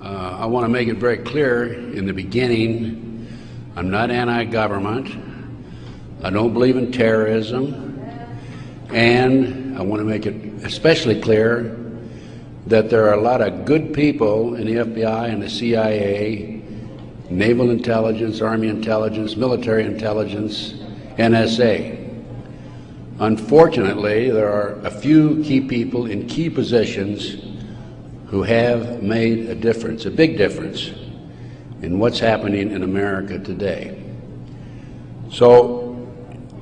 Uh, I want to make it very clear in the beginning, I'm not anti-government. I don't believe in terrorism. And I want to make it especially clear that there are a lot of good people in the FBI and the CIA, naval intelligence, army intelligence, military intelligence, NSA. Unfortunately, there are a few key people in key positions who have made a difference, a big difference, in what's happening in America today. So,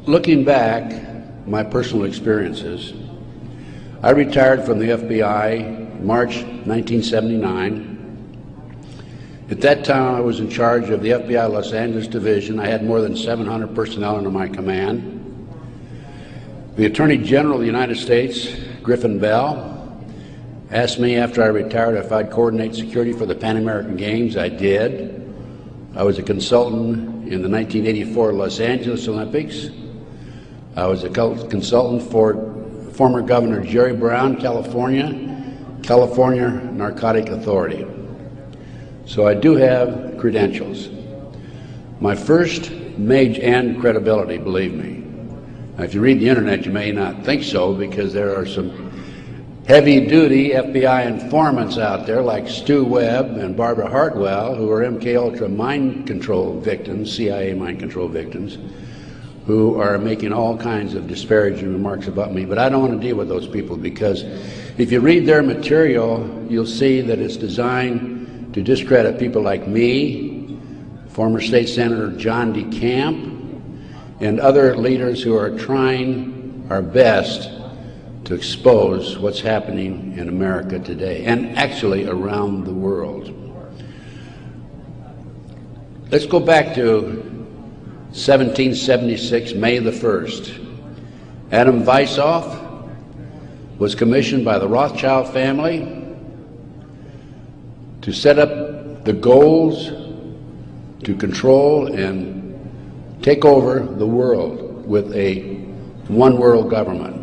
looking back, my personal experiences, I retired from the FBI March 1979. At that time, I was in charge of the FBI Los Angeles Division. I had more than 700 personnel under my command. The Attorney General of the United States, Griffin Bell, asked me after I retired if I'd coordinate security for the Pan American Games. I did. I was a consultant in the 1984 Los Angeles Olympics. I was a consultant for former Governor Jerry Brown, California, California Narcotic Authority. So I do have credentials. My first major and credibility, believe me. Now, if you read the internet, you may not think so because there are some heavy-duty FBI informants out there like Stu Webb and Barbara Hartwell, who are MK Ultra mind control victims, CIA mind control victims, who are making all kinds of disparaging remarks about me. But I don't want to deal with those people because if you read their material, you'll see that it's designed to discredit people like me, former State Senator John DeCamp, and other leaders who are trying our best to expose what's happening in America today and actually around the world. Let's go back to 1776, May the 1st. Adam Weishaupt was commissioned by the Rothschild family to set up the goals to control and take over the world with a one world government.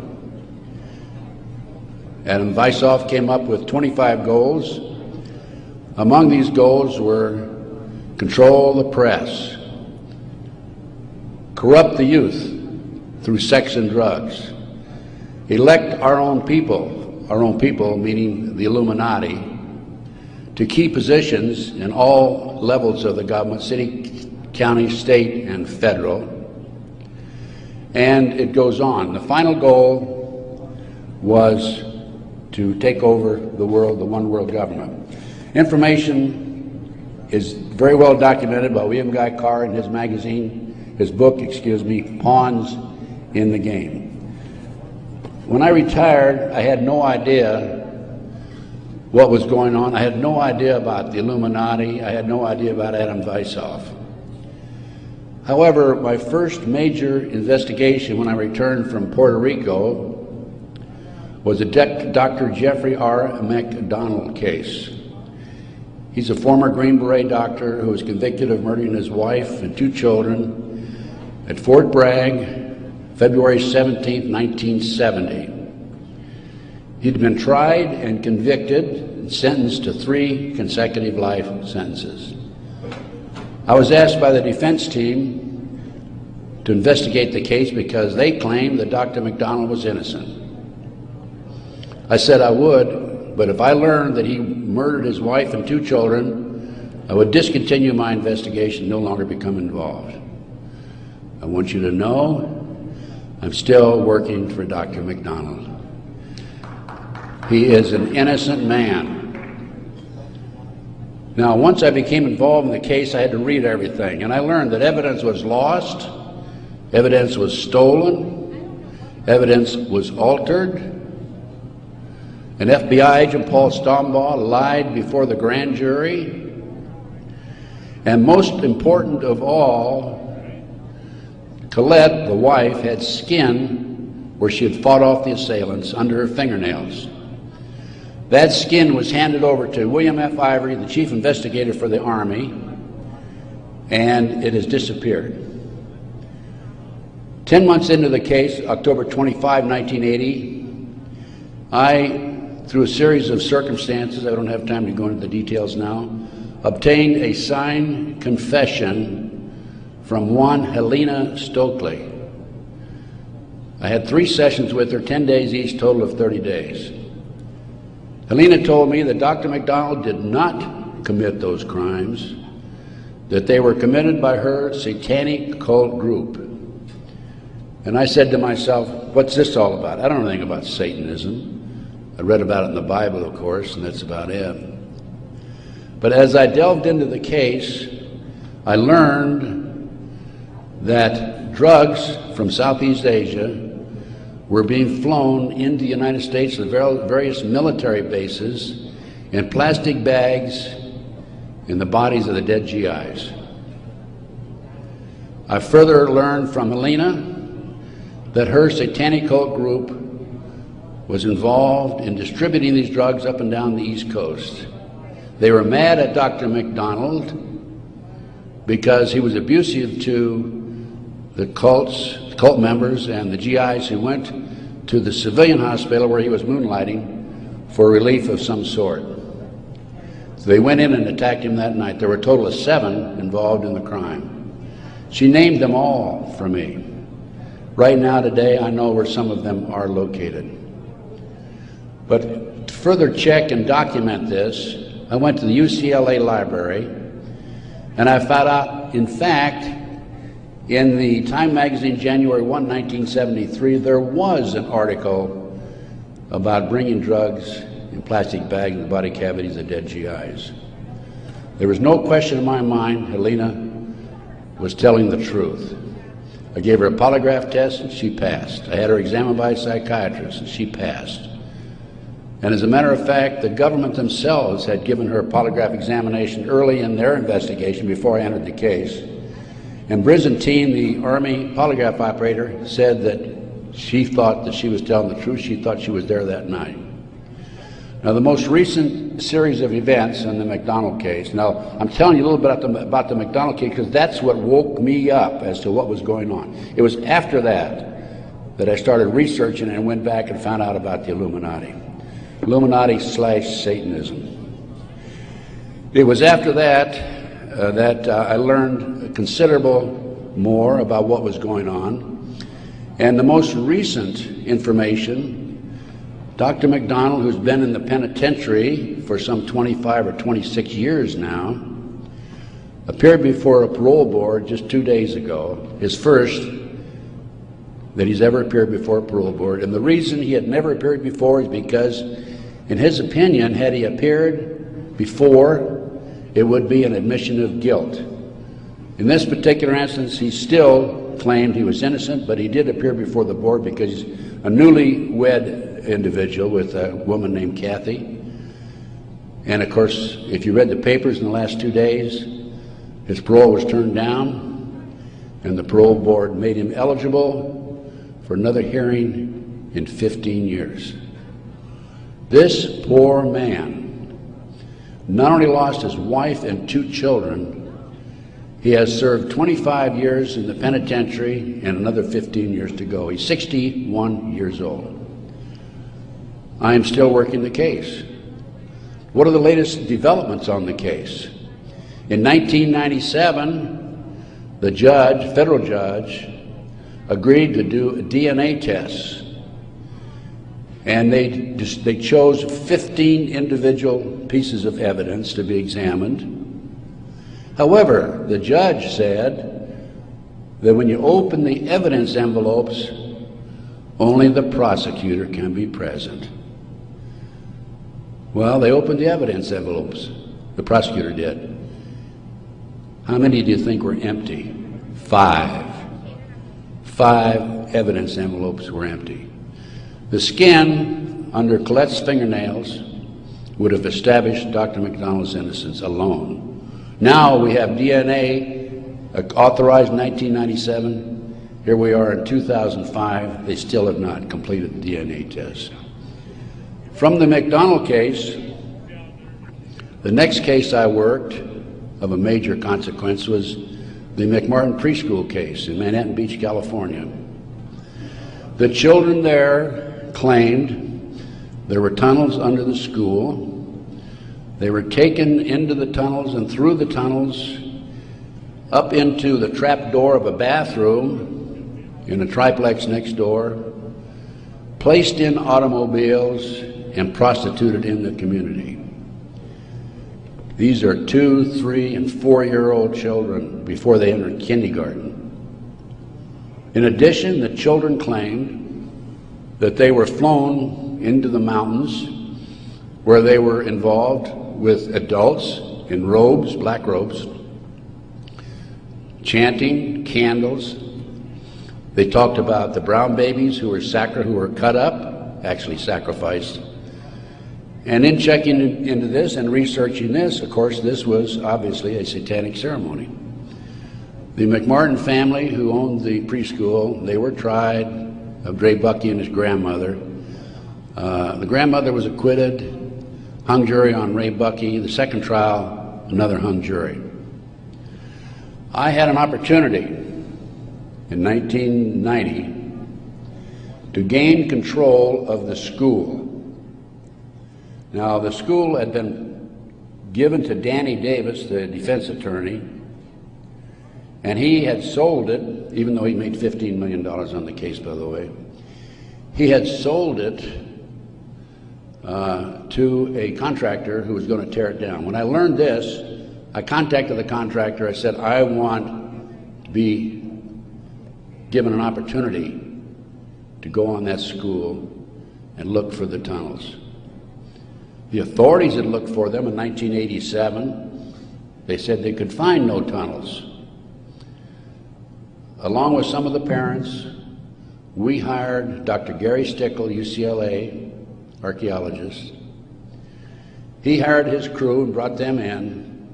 Adam Weishaupt came up with 25 goals. Among these goals were control the press, corrupt the youth through sex and drugs, elect our own people, our own people meaning the Illuminati, to key positions in all levels of the government, city, county, state, and federal. And it goes on. The final goal was to take over the world, the one world government. Information is very well documented by William Guy Carr in his magazine, his book, excuse me, Pawns in the Game. When I retired, I had no idea what was going on. I had no idea about the Illuminati. I had no idea about Adam Weishaupt. However, my first major investigation when I returned from Puerto Rico was a Dr. Jeffrey R. MacDonald case. He's a former Green Beret doctor who was convicted of murdering his wife and two children at Fort Bragg, February 17, 1970. He'd been tried and convicted and sentenced to three consecutive life sentences. I was asked by the defense team to investigate the case because they claimed that Dr. MacDonald was innocent. I said I would, but if I learned that he murdered his wife and two children, I would discontinue my investigation, no longer become involved. I want you to know I'm still working for Dr. MacDonald. He is an innocent man. Now, once I became involved in the case, I had to read everything, and I learned that evidence was lost, evidence was stolen, evidence was altered, an FBI agent, Paul Stombaugh, lied before the grand jury. And most important of all, Colette, the wife, had skin where she had fought off the assailants under her fingernails. That skin was handed over to William F. Ivory, the chief investigator for the Army, and it has disappeared. Ten months into the case, October 25, 1980, I through a series of circumstances, I don't have time to go into the details now, obtained a signed confession from one Helena Stoeckley. I had three sessions with her, 10 days each, total of 30 days. Helena told me that Dr. MacDonald did not commit those crimes, that they were committed by her satanic cult group. And I said to myself, what's this all about? I don't know anything about Satanism. I read about it in the Bible, of course, and that's about it. But as I delved into the case, I learned that drugs from Southeast Asia were being flown into the United States to various military bases in plastic bags in the bodies of the dead GIs. I further learned from Helena that her satanic cult group was involved in distributing these drugs up and down the East Coast. They were mad at Dr. MacDonald because he was abusive to the cults, cult members and the GIs who went to the civilian hospital where he was moonlighting for relief of some sort. So they went in and attacked him that night. There were a total of seven involved in the crime. She named them all for me. Right now, today, I know where some of them are located. But to further check and document this, I went to the UCLA library and I found out, in fact, in the Time magazine, January 1, 1973, there was an article about bringing drugs in plastic bags in the body cavities of dead GIs. There was no question in my mind Helena was telling the truth. I gave her a polygraph test and she passed. I had her examined by a psychiatrist and she passed. And as a matter of fact, the government themselves had given her a polygraph examination early in their investigation before I entered the case. And Brisentine, the Army polygraph operator, said that she thought that she was telling the truth. She thought she was there that night. Now, the most recent series of events in the MacDonald case. Now, I'm telling you a little bit about the, about the MacDonald case because that's what woke me up as to what was going on. It was after that that I started researching and went back and found out about the Illuminati. Illuminati slash Satanism. It was after that uh, that uh, I learned considerable more about what was going on. And the most recent information, Dr. MacDonald, who's been in the penitentiary for some 25 or 26 years now, appeared before a parole board just two days ago, his first that he's ever appeared before a parole board. And the reason he had never appeared before is because in his opinion, had he appeared before, it would be an admission of guilt. In this particular instance, he still claimed he was innocent, but he did appear before the board because he's a newly wed individual with a woman named Kathy. And of course, if you read the papers in the last two days, his parole was turned down, and the parole board made him eligible for another hearing in 15 years. This poor man not only lost his wife and two children, he has served 25 years in the penitentiary and another 15 years to go. He's 61 years old. I am still working the case. What are the latest developments on the case? In 1997, the judge, federal judge, agreed to do DNA tests and they, they chose 15 individual pieces of evidence to be examined. However, the judge said that when you open the evidence envelopes, only the prosecutor can be present. Well, they opened the evidence envelopes. The prosecutor did. How many do you think were empty? Five. Five evidence envelopes were empty. The skin under Colette's fingernails would have established Dr. MacDonald's innocence alone. Now we have DNA uh, authorized in 1997. Here we are in 2005. They still have not completed the DNA test. From the MacDonald case, the next case I worked of a major consequence was the McMartin preschool case in Manhattan Beach, California. The children there claimed There were tunnels under the school. They were taken into the tunnels and through the tunnels up into the trap door of a bathroom in a triplex next door, placed in automobiles, and prostituted in the community. These are two, three, and four year old children before they entered kindergarten. In addition, the children claimed that they were flown into the mountains where they were involved with adults in robes, black robes, chanting, candles. They talked about the brown babies who were sacri- who were cut up, actually sacrificed. And in checking into this and researching this, of course, this was obviously a satanic ceremony. The McMartin family, who owned the preschool, they were tried of Ray Buckey and his grandmother. Uh, the grandmother was acquitted, hung jury on Ray Buckey. The second trial, another hung jury. I had an opportunity in 1990 to gain control of the school. Now, the school had been given to Danny Davis, the defense attorney, and he had sold it, even though he made $15 million on the case, by the way. He had sold it uh, to a contractor who was going to tear it down. When I learned this, I contacted the contractor. I said, I want to be given an opportunity to go on that school and look for the tunnels. The authorities had looked for them in 1987. They said they could find no tunnels. Along with some of the parents, we hired Dr. Gary Stickel, UCLA archaeologist. He hired his crew and brought them in.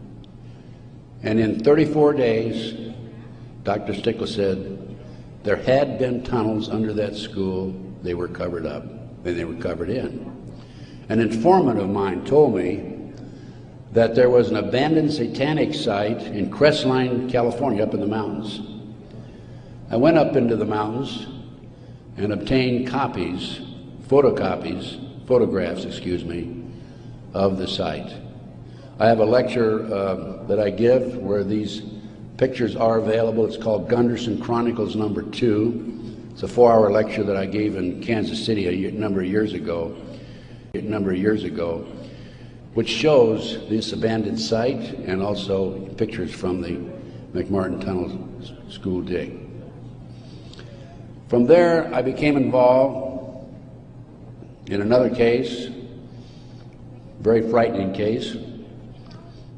And in 34 days, Dr. Stickel said there had been tunnels under that school. They were covered up, and they were covered in. An informant of mine told me that there was an abandoned satanic site in Crestline, California, up in the mountains. I went up into the mountains and obtained copies, photocopies, photographs, excuse me, of the site. I have a lecture uh, that I give where these pictures are available. It's called Gunderson Chronicles number two. It's a four-hour lecture that I gave in Kansas City a number of years ago a number of years ago, which shows this abandoned site and also pictures from the McMartin Tunnel School dig. From there, I became involved in another case, very frightening case,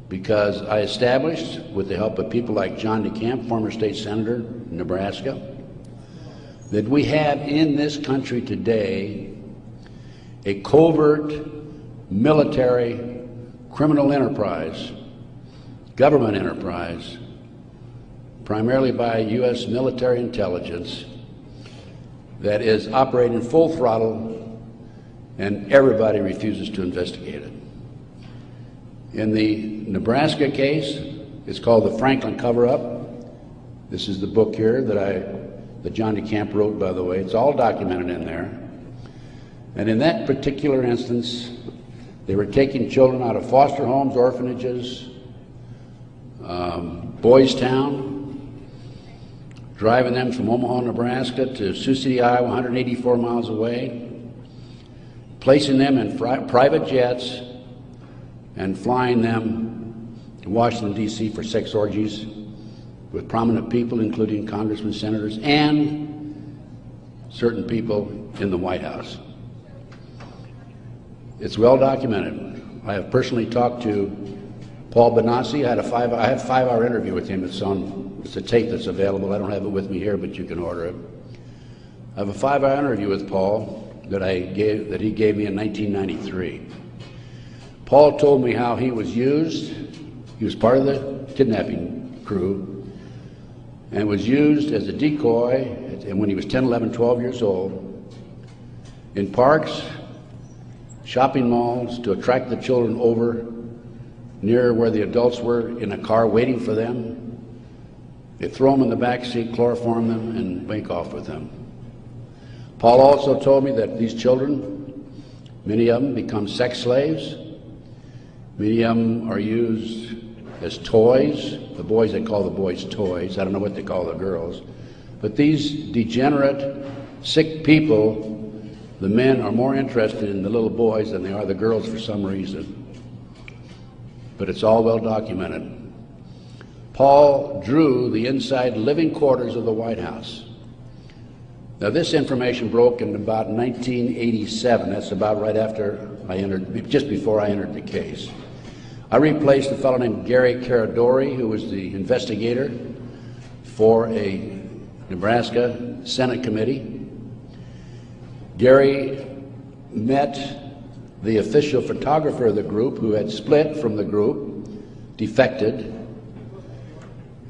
because I established, with the help of people like John DeCamp, former state senator in Nebraska, that we have in this country today a covert military criminal enterprise, government enterprise, primarily by U.S. military intelligence, that is operating full throttle and everybody refuses to investigate it. In the Nebraska case, it's called the Franklin cover-up. This is the book here that I, that John DeCamp wrote, by the way. It's all documented in there. And in that particular instance, they were taking children out of foster homes, orphanages, um, Boys Town, driving them from Omaha, Nebraska to Sioux City, Iowa, 184 miles away, placing them in private jets and flying them to Washington, D.C. for sex orgies with prominent people, including congressmen, senators, and certain people in the White House. It's well documented. I have personally talked to Paul Bonacci. I had a five. I had a five-hour interview with him. It's on. It's a tape that's available. I don't have it with me here, but you can order it. I have a five-hour interview with Paul that I gave that he gave me in 1993. Paul told me how he was used. He was part of the kidnapping crew and was used as a decoy and when he was 10, 11, 12 years old in parks shopping malls to attract the children over near where the adults were in a car waiting for them. They throw them in the back seat, chloroform them, and make off with them. Paul also told me that these children Many of them become sex slaves. Many of them are used as toys. The boys, they call the boys toys. I don't know what they call the girls. But these degenerate, sick people, the men are more interested in the little boys than they are the girls for some reason. But it's all well documented. Paul drew the inside living quarters of the White House. Now, this information broke in about 1987. That's about right after I entered, just before I entered the case. I replaced a fellow named Gary Caradori, who was the investigator for a Nebraska Senate committee. Gary met the official photographer of the group who had split from the group, defected,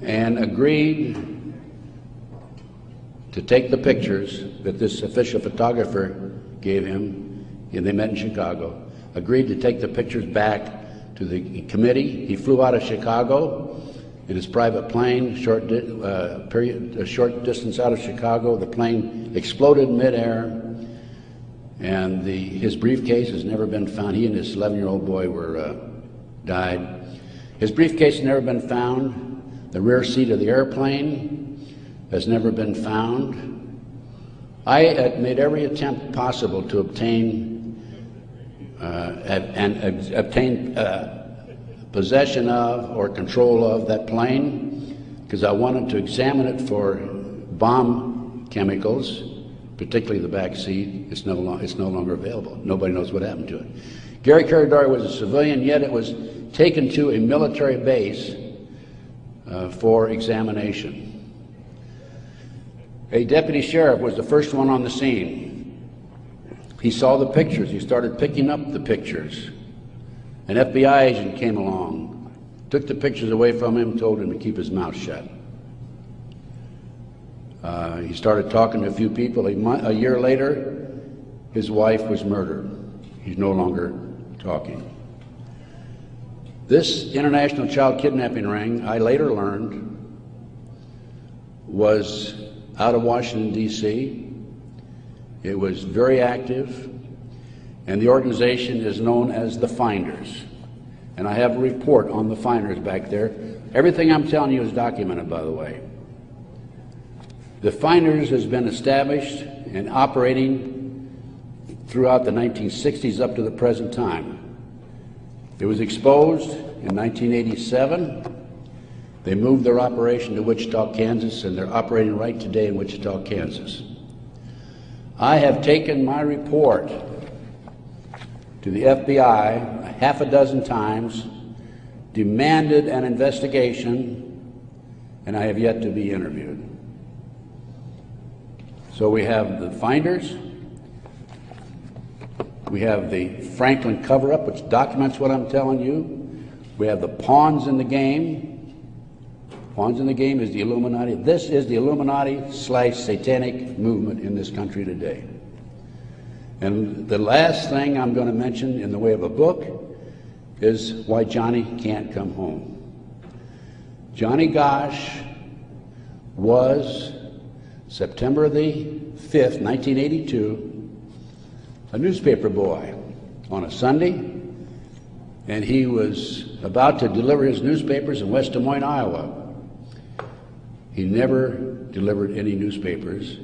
and agreed to take the pictures that this official photographer gave him, and they met in Chicago, agreed to take the pictures back to the committee. He flew out of Chicago in his private plane, short uh, period, a short distance out of Chicago. The plane exploded midair, and the, his briefcase has never been found. He and his 11-year-old boy were uh, died. His briefcase has never been found. The rear seat of the airplane has never been found. I made every attempt possible to obtain uh, and obtain uh, possession of or control of that plane because I wanted to examine it for bomb chemicals, particularly the back seat. It's no, it's no longer available. Nobody knows what happened to it. Gary Caradori was a civilian, yet it was taken to a military base uh, for examination. A deputy sheriff was the first one on the scene. He saw the pictures. He started picking up the pictures. An FBI agent came along, took the pictures away from him, told him to keep his mouth shut. Uh, he started talking to a few people. A, mo- a year later, his wife was murdered. He's no longer talking. This international child kidnapping ring, I later learned, was out of Washington, D.C. It was very active, and the organization is known as the Finders. And I have a report on the Finders back there. Everything I'm telling you is documented, by the way. The Finders has been established and operating throughout the 1960s up to the present time. It was exposed in 1987. They moved their operation to Wichita, Kansas, and they're operating right today in Wichita, Kansas. I have taken my report to the FBI a half a dozen times, demanded an investigation, and I have yet to be interviewed. So we have the finders, we have the Franklin cover up, which documents what I'm telling you, we have the pawns in the game. Pawns in the game is the Illuminati. This is the Illuminati slash satanic movement in this country today. And the last thing I'm going to mention in the way of a book is why Johnny can't come home. Johnny Gosch was September the 5th, 1982, a newspaper boy on a Sunday, and he was about to deliver his newspapers in West Des Moines, Iowa. He never delivered any newspapers.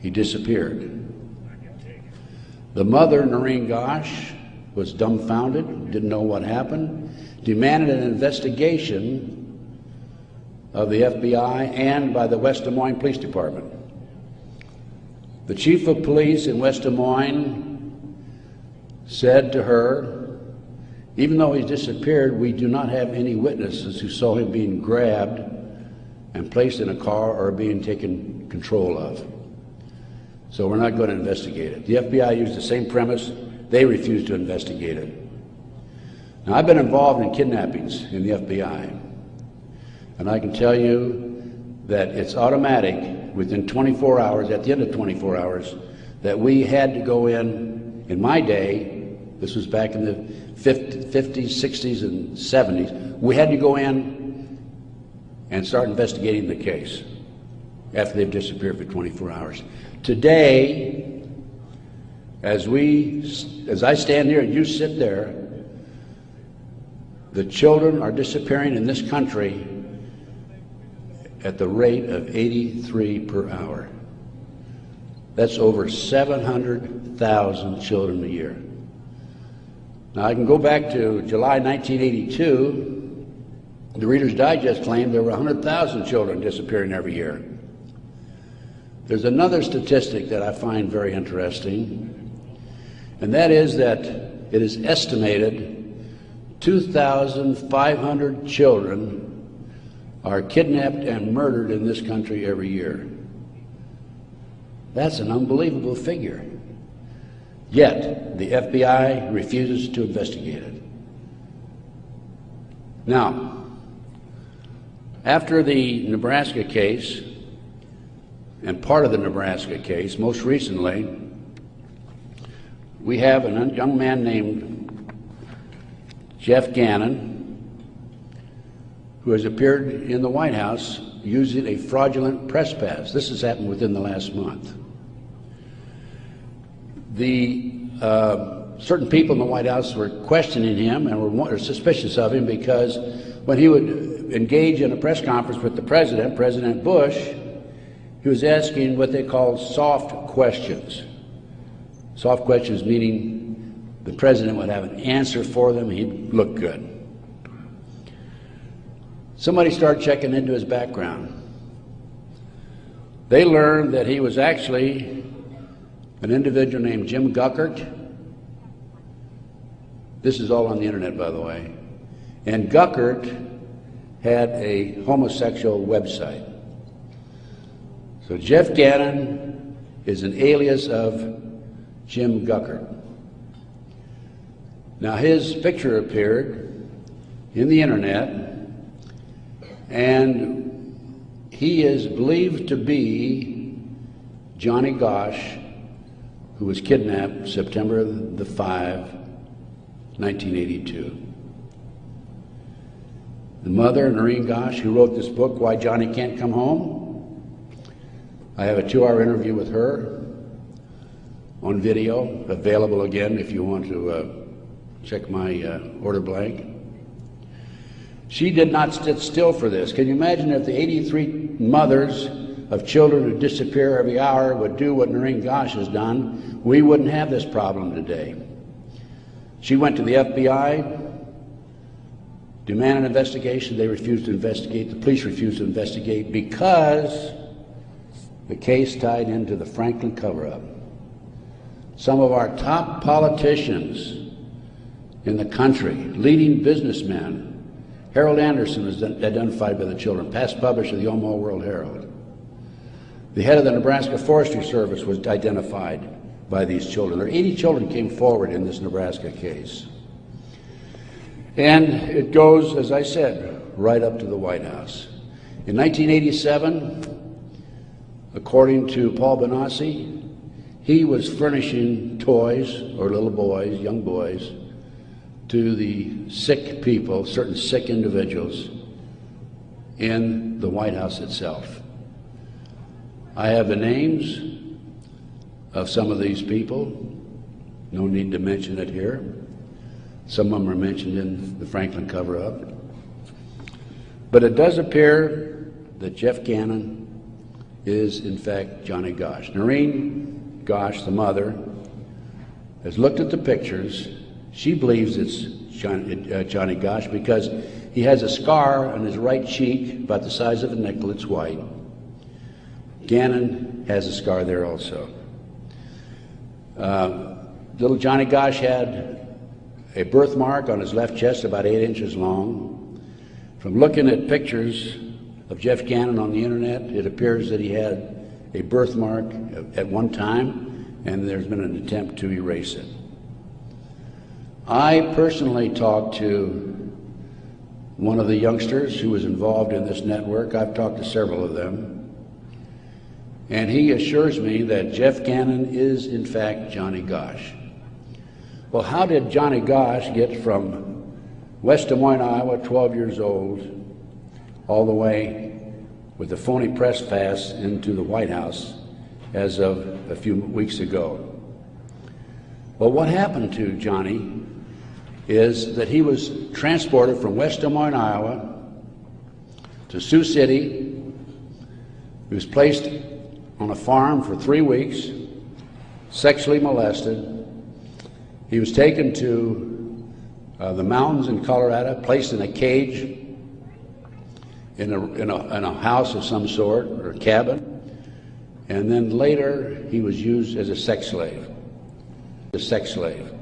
He disappeared. The mother, Noreen Gosch, was dumbfounded, didn't know what happened, demanded an investigation of the FBI and by the West Des Moines Police Department. The chief of police in West Des Moines said to her, even though he's disappeared, we do not have any witnesses who saw him being grabbed and placed in a car or being taken control of. So we're not going to investigate it. The FBI used the same premise. They refused to investigate it. Now, I've been involved in kidnappings in the FBI, and I can tell you that it's automatic within 24 hours, at the end of 24 hours, that we had to go in, in my day, this was back in the 50s, 60s, and 70s, we had to go in and start investigating the case after they've disappeared for 24 hours. Today, As we, as I stand here and you sit there, the children are disappearing in this country at the rate of 83 per hour. That's over 700,000 children a year. Now, I can go back to July 1982. The Reader's Digest claimed there were 100,000 children disappearing every year. There's another statistic that I find very interesting, and that is that it is estimated 2,500 children are kidnapped and murdered in this country every year. That's an unbelievable figure. Yet, the FBI refuses to investigate it. Now, after the Nebraska case, and part of the Nebraska case, most recently, we have a young man named Jeff Gannon who has appeared in the White House using a fraudulent press pass. This has happened within the last month the uh, certain people in the White House were questioning him and were suspicious of him because when he would engage in a press conference with the president, President Bush, he was asking what they call soft questions. Soft questions meaning the president would have an answer for them, he'd look good. Somebody started checking into his background. They learned that he was actually an individual named Jim Guckert. This is all on the internet, by the way. And Guckert had a homosexual website. So Jeff Gannon is an alias of Jim Guckert. Now his picture appeared in the internet, and he is believed to be Johnny Gosch, who was kidnapped September the 5, 1982. The mother, Noreen Gosch, who wrote this book, Why Johnny Can't Come Home, I have a two hour interview with her on video, available again if you want to uh, check my uh, order blank. She did not sit still for this. Can you imagine if the 83 mothers of children who disappear every hour would do what Noreen Gosch has done, we wouldn't have this problem today. She went to the FBI, demanded an investigation. They refused to investigate. The police refused to investigate because the case tied into the Franklin cover up. Some of our top politicians in the country, leading businessmen, Harold Anderson was identified by the children, past publisher of the Omaha World Herald. The head of the Nebraska Forestry Service was identified by these children. There 80 children came forward in this Nebraska case. And it goes, as I said, right up to the White House. In 1987, according to Paul Bonacci, he was furnishing toys, or little boys, young boys, to the sick people, certain sick individuals, in the White House itself. I have the names of some of these people. No need to mention it here. Some of them are mentioned in the Franklin cover up. But it does appear that Jeff Gannon is, in fact, Johnny Gosch. Noreen Gosch, the mother, has looked at the pictures. She believes it's Johnny, uh, Johnny Gosch because he has a scar on his right cheek about the size of a nickel. It's white. Gannon has a scar there also. Uh, little Johnny Gosch had a birthmark on his left chest about eight inches long. From looking at pictures of Jeff Gannon on the internet, it appears that he had a birthmark at one time, and there's been an attempt to erase it. I personally talked to one of the youngsters who was involved in this network. I've talked to several of them. And he assures me that Jeff Gannon is, in fact, Johnny Gosch. Well, how did Johnny Gosch get from West Des Moines, Iowa, 12 years old, all the way with a phony press pass into the White House as of a few weeks ago? Well, what happened to Johnny is that he was transported from West Des Moines, Iowa to Sioux City. He was placed on a farm for three weeks, sexually molested. He was taken to uh, the mountains in Colorado, placed in a cage in a, in, a, in a house of some sort or a cabin. And then later, he was used as a sex slave. A sex slave.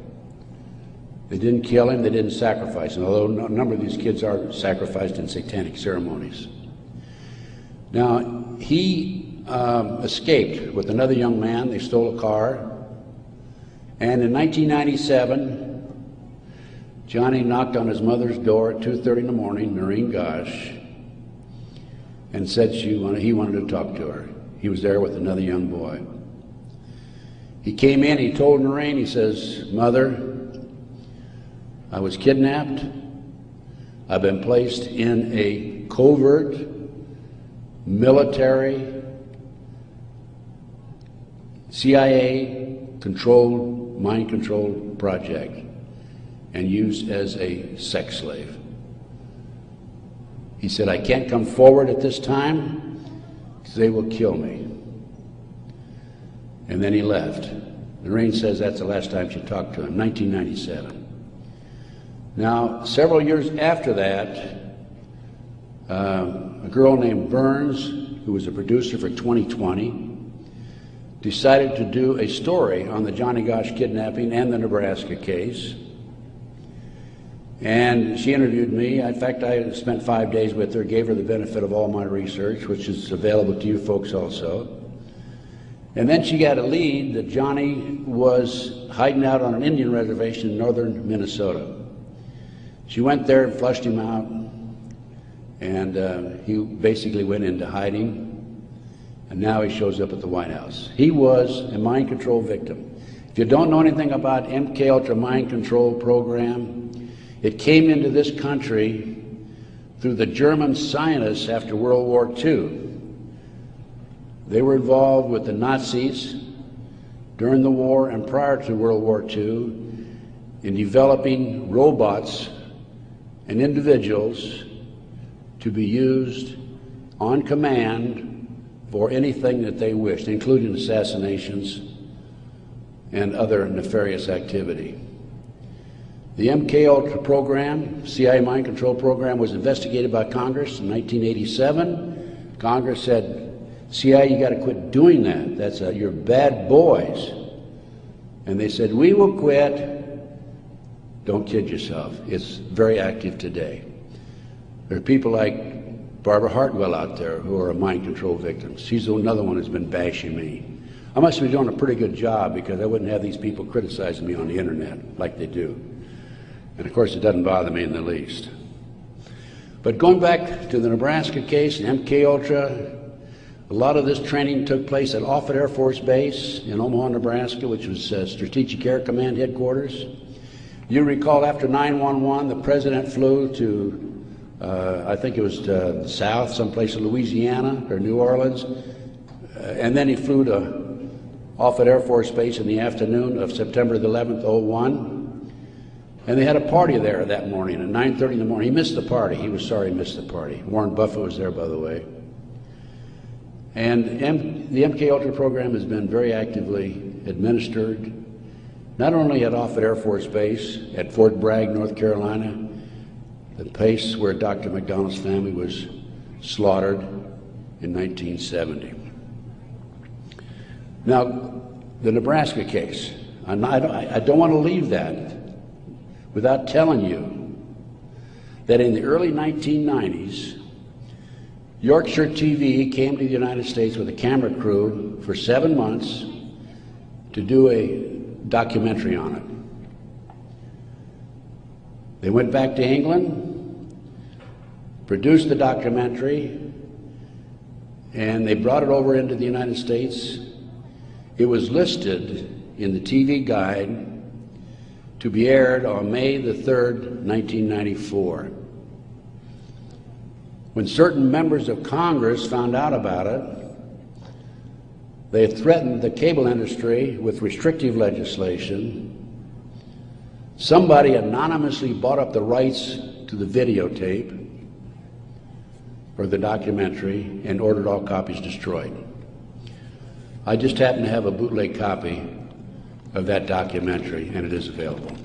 They didn't kill him, they didn't sacrifice him, although a number of these kids are sacrificed in satanic ceremonies. Now, he um, escaped with another young man. They stole a car. And in 1997, Johnny knocked on his mother's door at 2.30 in the morning, Noreen Gosch, and said she wanted, he wanted to talk to her. He was there with another young boy. He came in, he told Noreen, he says, Mother, I was kidnapped. I've been placed in a covert military CIA controlled, mind controlled project and used as a sex slave. He said, I can't come forward at this time because they will kill me. And then he left. Lorraine says that's the last time she talked to him, 1997. Now, several years after that, uh, a girl named Burns, who was a producer for 2020, decided to do a story on the Johnny Gosch kidnapping and the Nebraska case. And she interviewed me. In fact, I spent five days with her, gave her the benefit of all my research, which is available to you folks also. And then she got a lead that Johnny was hiding out on an Indian reservation in northern Minnesota. She went there and flushed him out, and uh, he basically went into hiding. And now he shows up at the White House. He was a mind control victim. If you don't know anything about MK Ultra mind control program, it came into this country through the German scientists after World War II. They were involved with the Nazis during the war and prior to World War II in developing robots and individuals to be used on command for anything that they wished, including assassinations and other nefarious activity. The MK Ultra program, CIA mind control program, was investigated by Congress in 1987. Congress said, CIA, you got to quit doing that. That's a, you're bad boys. And they said, we will quit. Don't kid yourself. It's very active today. There are people like Barbara Hartwell out there who are mind control victims. She's another one who's been bashing me. I must be doing a pretty good job because I wouldn't have these people criticizing me on the internet like they do. And of course, it doesn't bother me in the least. But going back to the Nebraska case, MK Ultra, a lot of this training took place at Offutt Air Force Base in Omaha, Nebraska, which was uh, Strategic Air Command headquarters. You recall after 911, the president flew to, uh, I think it was to south, someplace in Louisiana or New Orleans, uh, and then he flew to Offutt Air Force Base in the afternoon of September the 11th, 01. And they had a party there that morning at 9.30 in the morning. He missed the party. He was sorry he missed the party. Warren Buffett was there, by the way. And M the MK Ultra program has been very actively administered, not only at Offutt Air Force Base, at Fort Bragg, North Carolina, the place where Dr. MacDonald's family was slaughtered in 1970. Now, the Nebraska case, I don't, I don't want to leave that without telling you that in the early 1990s, Yorkshire TV came to the United States with a camera crew for seven months to do a documentary on it. They went back to England, produced the documentary, and they brought it over into the United States. It was listed in the TV guide to be aired on May the 3rd, 1994. When certain members of Congress found out about it, they threatened the cable industry with restrictive legislation Somebody anonymously bought up the rights to the videotape or the documentary and ordered all copies destroyed. I just happen to have a bootleg copy of that documentary, and it is available.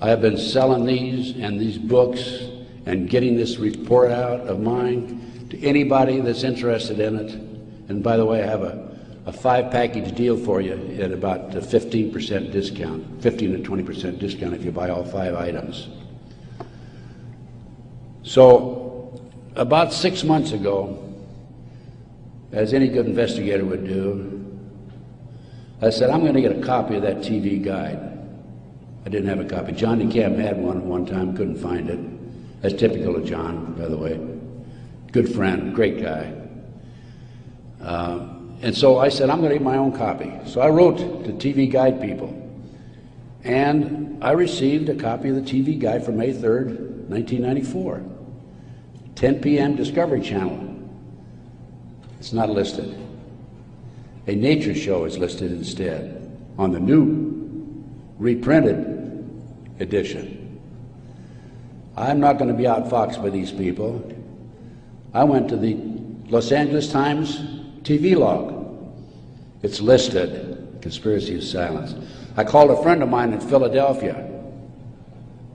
I have been selling these and these books and getting this report out of mine to anybody that's interested in it. And by the way, I have a, a five package deal for you at about a 15% discount, 15 to 20% discount if you buy all five items. So, about six months ago, as any good investigator would do, I said, I'm going to get a copy of that TV guide. I didn't have a copy. John DeCamp had one at one time, couldn't find it. That's typical of John, by the way. Good friend, great guy. Uh, and so I said, I'm going to get my own copy. So I wrote to TV Guide people. And I received a copy of the TV Guide for May 3rd, 1994. 10 p.m. Discovery Channel. It's not listed. A nature show is listed instead on the new reprinted edition. I'm not going to be outfoxed by these people. I went to the Los Angeles Times TV log. It's listed, Conspiracy of Silence. I called a friend of mine in Philadelphia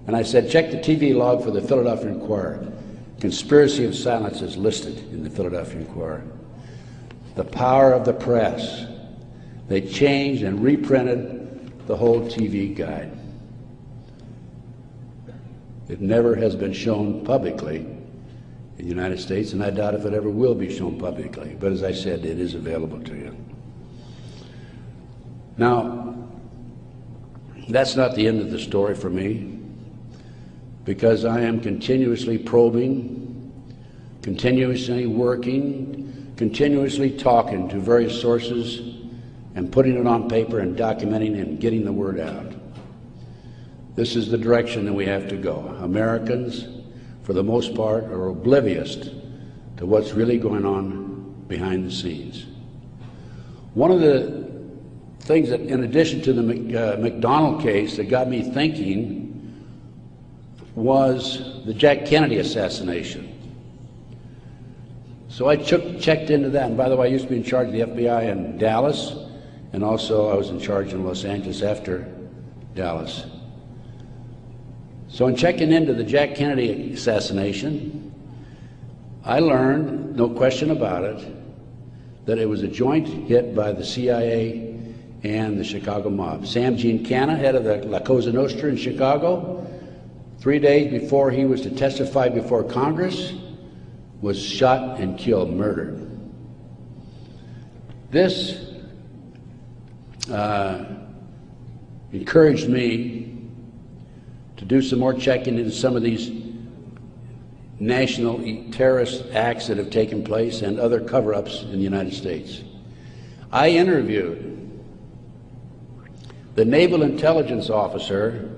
and I said, check the TV log for the Philadelphia Inquirer. Conspiracy of Silence is listed in the Philadelphia Inquirer the power of the press. They changed and reprinted the whole TV guide. It never has been shown publicly in the United States, and I doubt if it ever will be shown publicly. But as I said, it is available to you. Now, that's not the end of the story for me, because I am continuously probing, continuously working, continuously talking to various sources and putting it on paper and documenting and getting the word out. This is the direction that we have to go. Americans, for the most part, are oblivious to what's really going on behind the scenes. One of the things that, in addition to the uh, MacDonald case, that got me thinking was the Jack Kennedy assassination. So I checked into that. And by the way, I used to be in charge of the FBI in Dallas, and also I was in charge in Los Angeles after Dallas. So in checking into the Jack Kennedy assassination, I learned, no question about it, that it was a joint hit by the CIA and the Chicago mob. Sam Giancana, head of the La Cosa Nostra in Chicago, three days before he was to testify before Congress, was shot and killed, murdered. This uh, encouraged me to do some more checking into some of these national terrorist acts that have taken place and other cover ups in the United States. I interviewed the Naval Intelligence Officer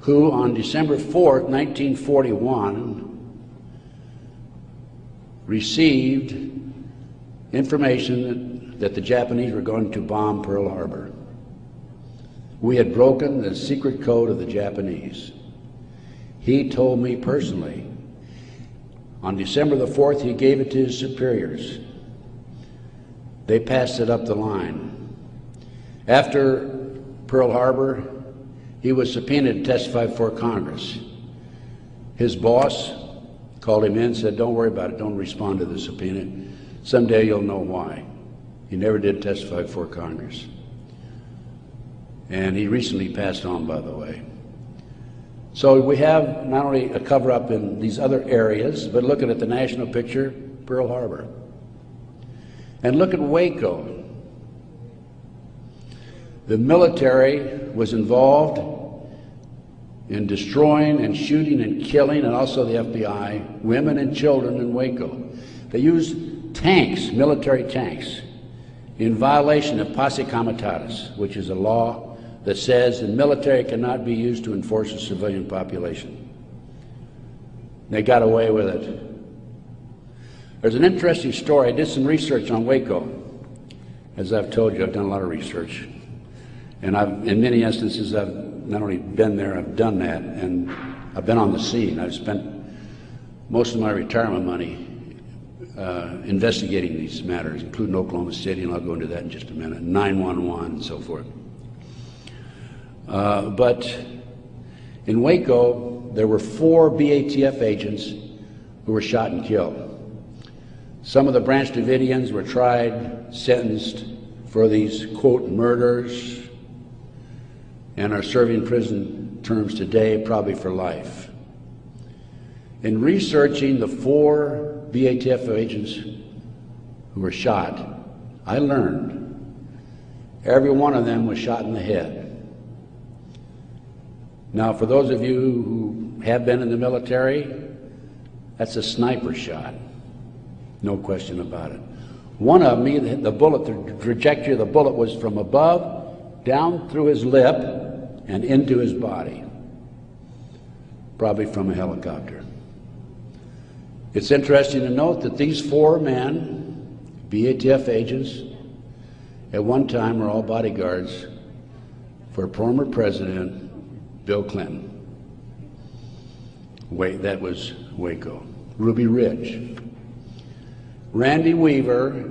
who, on December 4, 1941, received information that, that the Japanese were going to bomb Pearl Harbor. We had broken the secret code of the Japanese. He told me personally. On December the 4th, he gave it to his superiors. They passed it up the line. After Pearl Harbor, he was subpoenaed to testify before Congress. His boss, called him in, and said, Don't worry about it, don't respond to the subpoena. Someday you'll know why. He never did testify before Congress. And he recently passed on, by the way. So we have not only a cover up in these other areas, but looking at the national picture, Pearl Harbor. And look at Waco. The military was involved in destroying and shooting and killing, and also the FBI, women and children in Waco. They used tanks, military tanks, in violation of posse comitatus, which is a law that says the military cannot be used to enforce a civilian population. They got away with it. There's an interesting story. I did some research on Waco. As I've told you, I've done a lot of research. And I've, in many instances, I've not only been there, I've done that, and I've been on the scene. I've spent most of my retirement money uh, investigating these matters, including Oklahoma City, and I'll go into that in just a minute, 911 and so forth. Uh, but in Waco, there were four BATF agents who were shot and killed. Some of the Branch Davidians were tried, sentenced for these, quote, murders, and are serving prison terms today, probably for life. In researching the four BATF agents who were shot, I learned every one of them was shot in the head. Now, for those of you who have been in the military, that's a sniper shot. No question about it. One of me, the bullet, the trajectory of the bullet was from above, down through his lip, and into his body. Probably from a helicopter. It's interesting to note that these four men, BATF agents, at one time were all bodyguards for a former President Bill Clinton. Wait, that was Waco. Ruby Ridge. Randy Weaver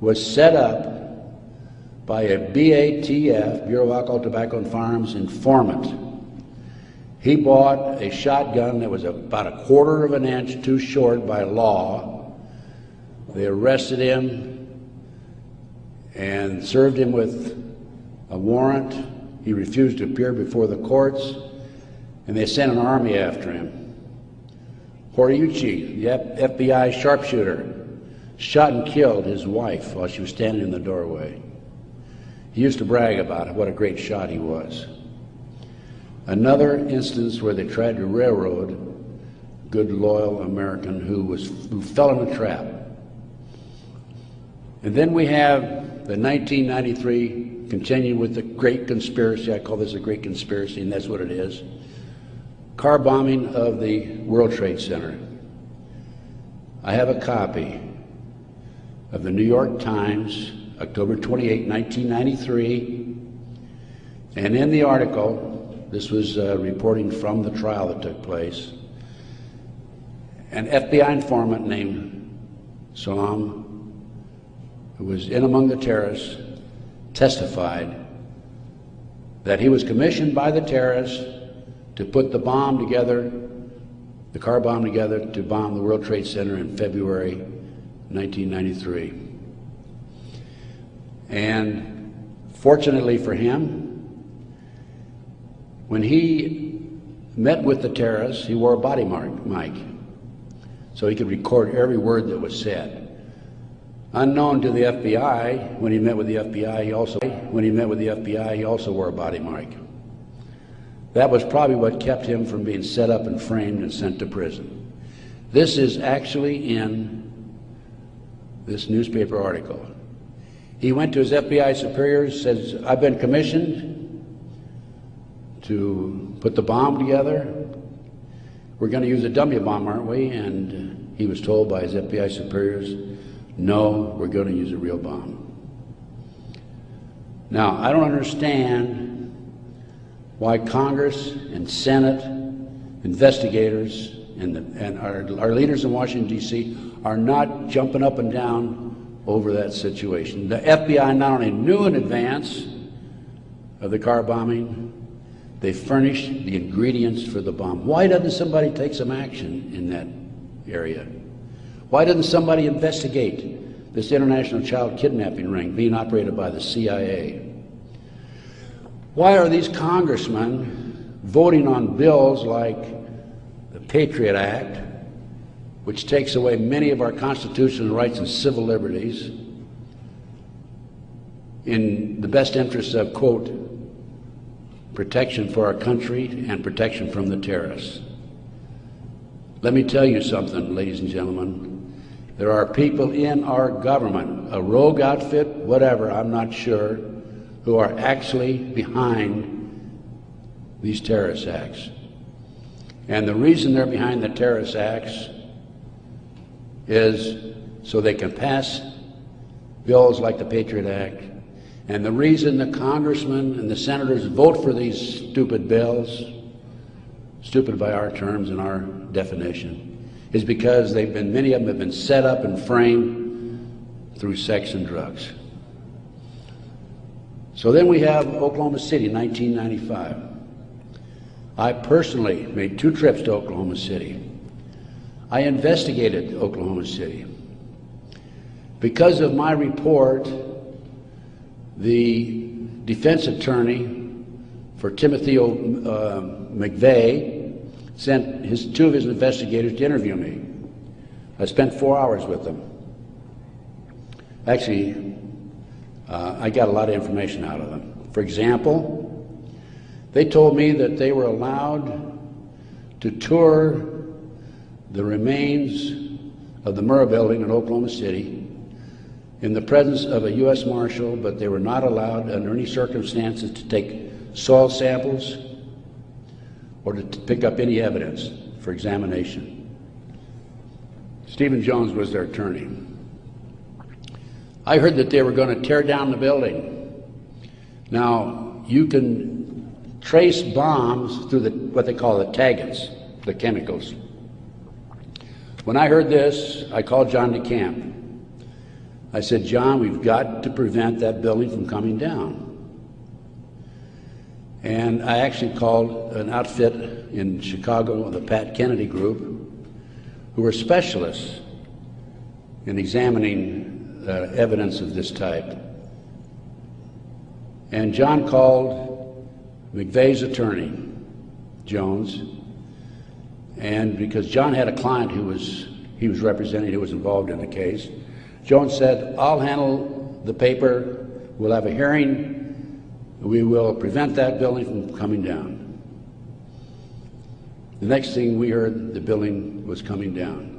was set up by a BATF, Bureau of Alcohol, Tobacco, and Firearms informant. He bought a shotgun that was about a quarter of an inch too short by law. They arrested him and served him with a warrant. He refused to appear before the courts, and they sent an army after him. Horiuchi, the FBI sharpshooter, shot and killed his wife while she was standing in the doorway. He used to brag about what a great shot he was. Another instance where they tried to railroad good, loyal American who, was, who fell in a trap. And then we have the 1993, continuing with the great conspiracy. I call this a great conspiracy, and that's what it is. Car bombing of the World Trade Center. I have a copy of the New York Times, October 28, 1993. And in the article, this was uh, reporting from the trial that took place, an FBI informant named Salem, who was in among the terrorists, testified that he was commissioned by the terrorists to put the bomb together, the car bomb together, to bomb the World Trade Center in February 1993. And fortunately for him, when he met with the terrorists, he wore a body mic, so he could record every word that was said. Unknown to the FBI, when he met with the FBI, he also when he met with the FBI, he also wore a body mic. That was probably what kept him from being set up and framed and sent to prison. This is actually in this newspaper article. He went to his FBI superiors, says, I've been commissioned to put the bomb together. We're going to use a dummy bomb, aren't we? And he was told by his FBI superiors, no, we're going to use a real bomb. Now, I don't understand why Congress and Senate, investigators, and, the, and our, our leaders in Washington, D.C., are not jumping up and down over that situation. The FBI not only knew in advance of the car bombing, they furnished the ingredients for the bomb. Why doesn't somebody take some action in that area? Why didn't somebody investigate this international child kidnapping ring being operated by the CIA? Why are these congressmen voting on bills like the Patriot Act, which takes away many of our constitutional rights and civil liberties in the best interests of, quote, protection for our country and protection from the terrorists. Let me tell you something, ladies and gentlemen. There are people in our government, a rogue outfit, whatever, I'm not sure, who are actually behind these terrorist acts. And the reason they're behind the terrorist acts is so they can pass bills like the Patriot Act And the reason the congressmen and the senators vote for these stupid bills, stupid by our terms and our definition, is because they've been, many of them have been set up and framed through sex and drugs. So then we have Oklahoma City, 1995. I personally made two trips to Oklahoma City. I investigated Oklahoma City. Because of my report, the defense attorney for Timothy o, uh, McVeigh sent his, two of his investigators to interview me. I spent four hours with them. Actually, uh, I got a lot of information out of them. For example, they told me that they were allowed to tour the remains of the Murrah building in Oklahoma City in the presence of a U.S. Marshal, but they were not allowed under any circumstances to take soil samples or to pick up any evidence for examination. Stephen Jones was their attorney. I heard that they were going to tear down the building. Now, you can trace bombs through the, what they call the taggants, the chemicals. When I heard this, I called John DeCamp. I said, John, we've got to prevent that building from coming down. And I actually called an outfit in Chicago, the Pat Kennedy Group, who were specialists in examining uh, evidence of this type. And John called McVeigh's attorney, Jones, and because John had a client who was he was representing who was involved in the case, Jones said, I'll handle the paper, we'll have a hearing, we will prevent that building from coming down. The next thing we heard, the building was coming down.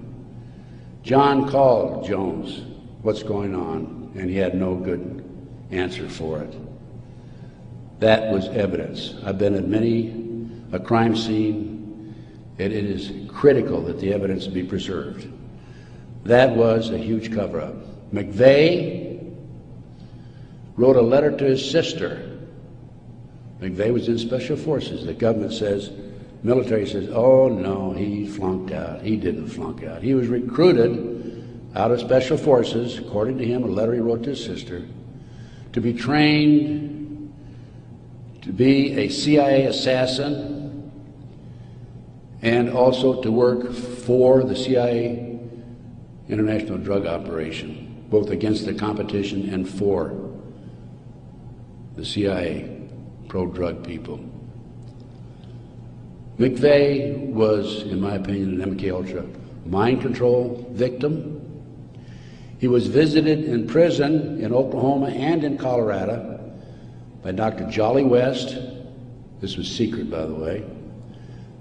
John called Jones, what's going on? And he had no good answer for it. That was evidence. I've been at many a crime scene, and it is critical that the evidence be preserved. That was a huge cover up. McVeigh wrote a letter to his sister. McVeigh was in special forces. The government says, military says, oh no, he flunked out. He didn't flunk out. He was recruited out of special forces, according to him, a letter he wrote to his sister, to be trained to be a CIA assassin and also to work for the CIA international drug operation, both against the competition and for the CIA pro-drug people. McVeigh was, in my opinion, an MK Ultra mind control victim. He was visited in prison in Oklahoma and in Colorado by Dr. Jolly West. This was secret, by the way.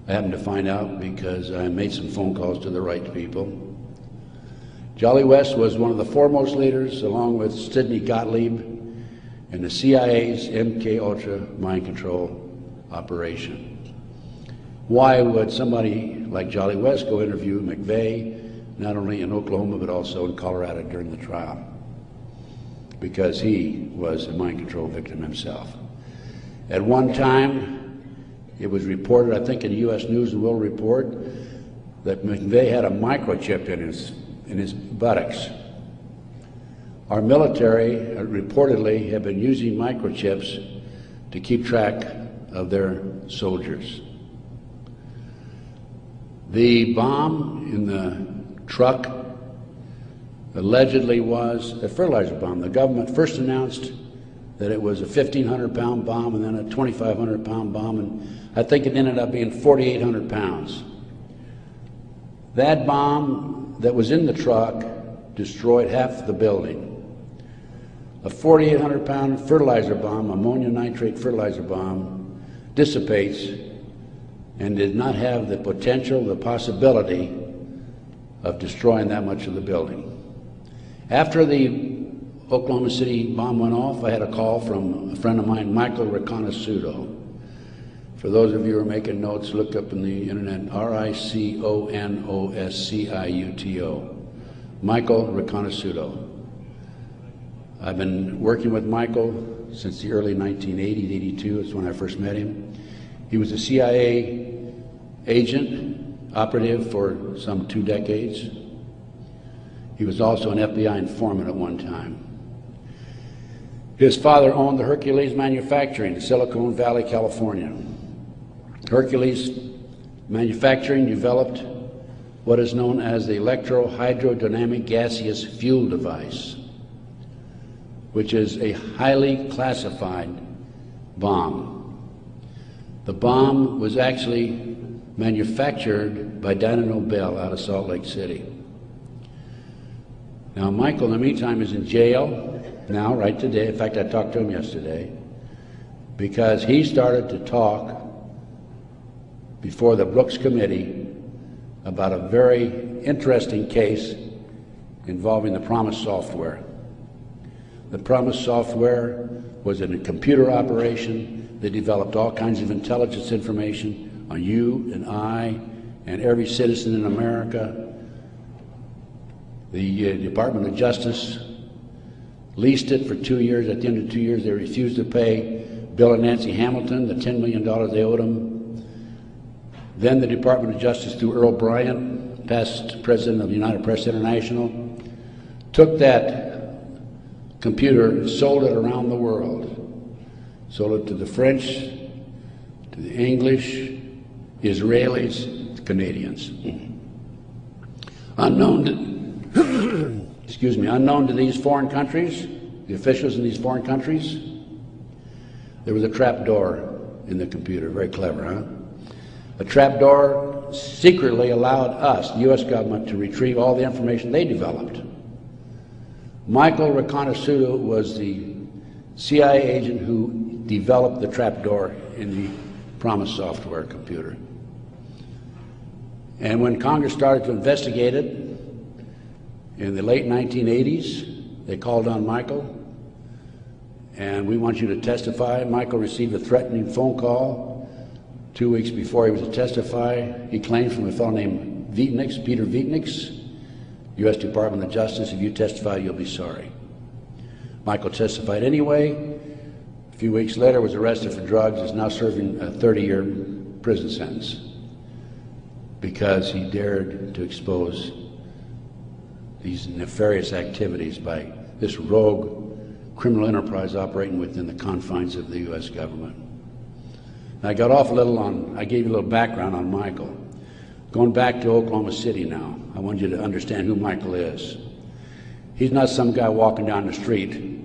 I happened to find out because I made some phone calls to the right people. Jolly West was one of the foremost leaders, along with Sidney Gottlieb, in the CIA's MK Ultra mind control operation. Why would somebody like Jolly West go interview McVeigh, not only in Oklahoma but also in Colorado during the trial? Because he was a mind control victim himself. At one time, it was reported, I think in U.S. News and World Report, that McVeigh had a microchip in his in his buttocks. Our military uh, reportedly have been using microchips to keep track of their soldiers. The bomb in the truck allegedly was a fertilizer bomb. The government first announced that it was a 1,500 pound bomb and then a 2,500 pound bomb, and I think it ended up being 4,800 pounds. That bomb that was in the truck destroyed half the building. A 4,800 pound fertilizer bomb, ammonia nitrate fertilizer bomb, dissipates and did not have the potential, the possibility of destroying that much of the building. After the Oklahoma City bomb went off, I had a call from a friend of mine, Michael Riconosciuto. For those of you who are making notes, look up in the internet R-I-C-O-N-O-S-C-I-U-T-O. Michael Riconosciuto. I've been working with Michael since the early 1980s, 82 is when I first met him. He was a CIA agent, operative for some two decades. He was also an FBI informant at one time. His father owned the Hercules Manufacturing in Silicon Valley, California. Hercules Manufacturing developed what is known as the electrohydrodynamic gaseous fuel device, which is a highly classified bomb. The bomb was actually manufactured by Dyno Nobel out of Salt Lake City. Now, Michael, in the meantime, is in jail now, right today. In fact, I talked to him yesterday because he started to talk before the Brooks Committee about a very interesting case involving the PROMIS software. The PROMIS software was in a computer operation They developed all kinds of intelligence information on you and I and every citizen in America. The uh, Department of Justice leased it for two years. At the end of two years, they refused to pay Bill and Nancy Hamilton the $10 million they owed them. Then the Department of Justice, through Earl Brian, past president of United Press International, took that computer, sold it around the world. Sold it to the French, to the English, Israelis, Canadians. Unknown to, excuse me, unknown to these foreign countries, the officials in these foreign countries, there was a trap door in the computer. Very clever, huh? A trap door secretly allowed us, the U.S. government, to retrieve all the information they developed. Michael Riconosciuto was the CIA agent who developed the trapdoor in the PROMIS software computer. And when Congress started to investigate it, in the late 1980s, they called on Michael, and we want you to testify. Michael received a threatening phone call two weeks before he was to testify. He claimed from a fellow named Videnieks, Peter Videnieks, U.S. Department of Justice, if you testify, you'll be sorry. Michael testified anyway. A few weeks later, was arrested for drugs, is now serving a 30-year prison sentence because he dared to expose these nefarious activities by this rogue criminal enterprise operating within the confines of the U.S. government. I got off a little on, I gave you a little background on Michael. Going back to Oklahoma City now, I want you to understand who Michael is. He's not some guy walking down the street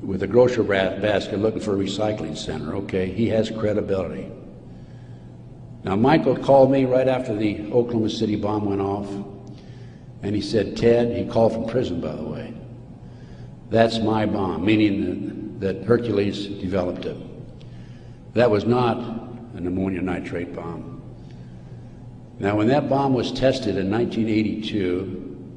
with a grocery basket looking for a recycling center, okay? He has credibility. Now, Michael called me right after the Oklahoma City bomb went off. And he said, Ted, he called from prison, by the way, that's my bomb, meaning that, that Hercules developed it. That was not an ammonia nitrate bomb. Now, when that bomb was tested in 1982,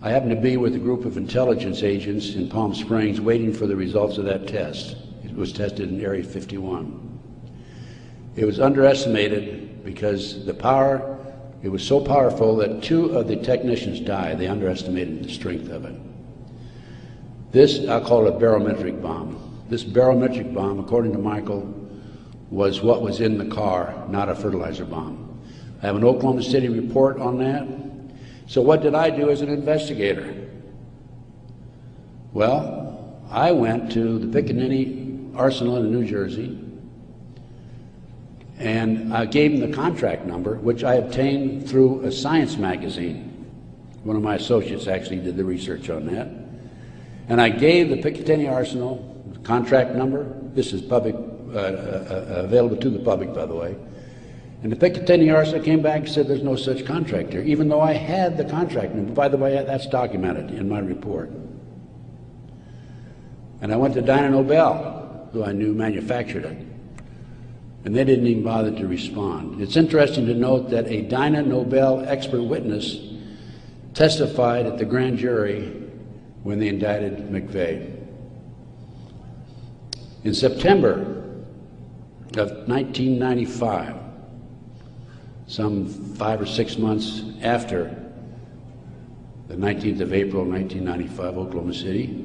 I happened to be with a group of intelligence agents in Palm Springs waiting for the results of that test. It was tested in Area 51. It was underestimated because the power it was so powerful that two of the technicians died. They underestimated the strength of it. This, I'll call it a barometric bomb. This barometric bomb, according to Michael, was what was in the car, not a fertilizer bomb. I have an Oklahoma City report on that. So what did I do as an investigator? Well, I went to the Picatinny Arsenal in New Jersey, and I gave them the contract number, which I obtained through a science magazine. One of my associates actually did the research on that. And I gave the Picatinny Arsenal the contract number. This is public, uh, uh, uh, available to the public, by the way. And the Picatinny Arsenal came back and said there's no such contract here, even though I had the contract number. By the way, that's documented in my report. And I went to Dyno Nobel, who I knew manufactured it and they didn't even bother to respond. It's interesting to note that a Dyno Nobel expert witness testified at the grand jury when they indicted McVeigh. In September of 1995, some five or six months after the 19th of April 1995, Oklahoma City,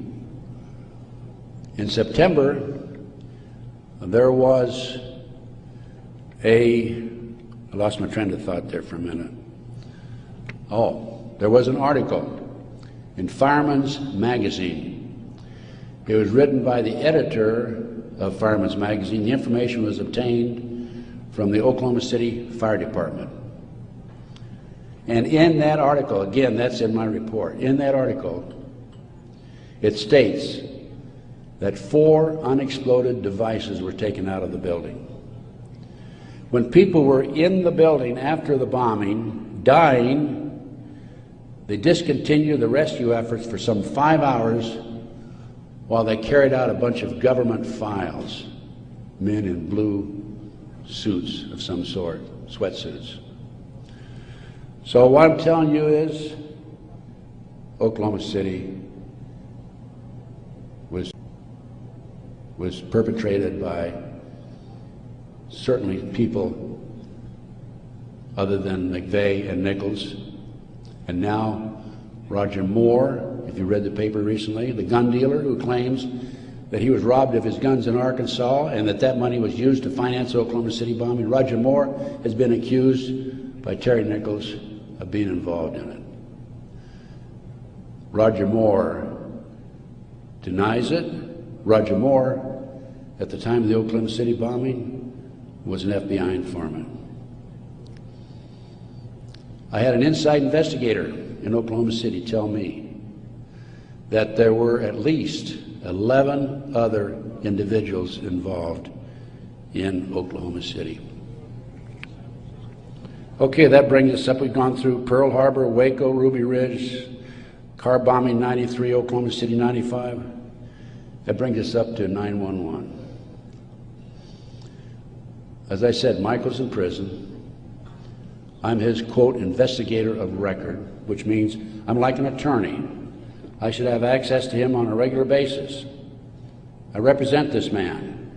In September, there was a, I lost my train of thought there for a minute. Oh, there was an article in Fireman's Magazine. It was written by the editor of Fireman's Magazine. The information was obtained from the Oklahoma City Fire Department. And in that article, again, that's in my report, in that article, it states that four unexploded devices were taken out of the building. When people were in the building after the bombing, dying, they discontinued the rescue efforts for some five hours while they carried out a bunch of government files, men in blue suits of some sort, sweatsuits. So what I'm telling you is Oklahoma City was was perpetrated by certainly people other than McVeigh and Nichols. And now Roger Moore, if you read the paper recently, the gun dealer who claims that he was robbed of his guns in Arkansas and that that money was used to finance the Oklahoma City bombing. Roger Moore has been accused by Terry Nichols of being involved in it. Roger Moore denies it. Roger Moore, at the time of the Oklahoma City bombing, was an FBI informant. I had an inside investigator in Oklahoma City tell me that there were at least 11 other individuals involved in Oklahoma City. Okay, that brings us up. We've gone through Pearl Harbor, Waco, Ruby Ridge, car bombing 93, Oklahoma City 95. That brings us up to 911. As I said, Michael's in prison. I'm his, quote, investigator of record, which means I'm like an attorney. I should have access to him on a regular basis. I represent this man.